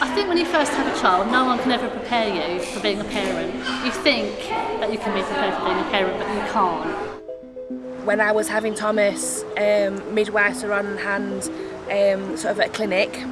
I think when you first have a child, no one can ever prepare you for being a parent. You think that you can be prepared for being a parent, but you can't. When I was having Thomas, um, midwives were on hand um, sort of at a clinic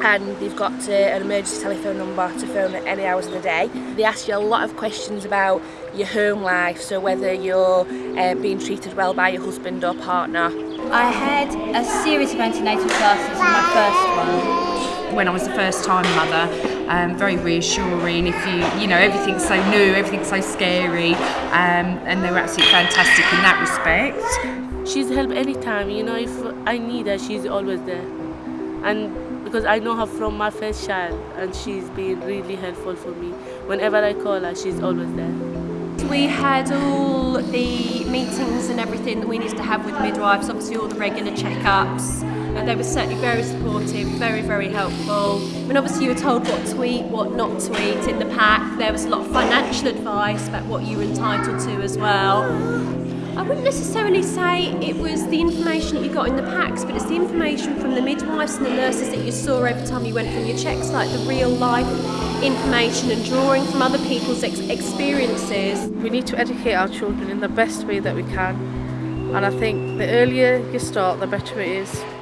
and they've got uh, an emergency telephone number to phone at any hours of the day. They ask you a lot of questions about your home life, so whether you're uh, being treated well by your husband or partner. I had a series of antenatal classes in my first one. When I was the first time mother, um, very reassuring. If you, you know, everything's so new, everything's so scary, um, and they were absolutely fantastic in that respect. She's help anytime, you know, if I need her, she's always there. And because I know her from my first child, and she's been really helpful for me. Whenever I call her, she's always there. We had all the meetings and everything that we needed to have with midwives, obviously all the regular checkups, and they were certainly very supportive, very, very helpful. I mean, obviously you were told what to eat, what not to eat in the pack. There was a lot of financial advice about what you were entitled to as well. Wouldn't necessarily say it was the information that you got in the packs, but it's the information from the midwives and the nurses that you saw every time you went from your checks, like the real life information and drawing from other people's ex experiences. We need to educate our children in the best way that we can. And I think the earlier you start, the better it is.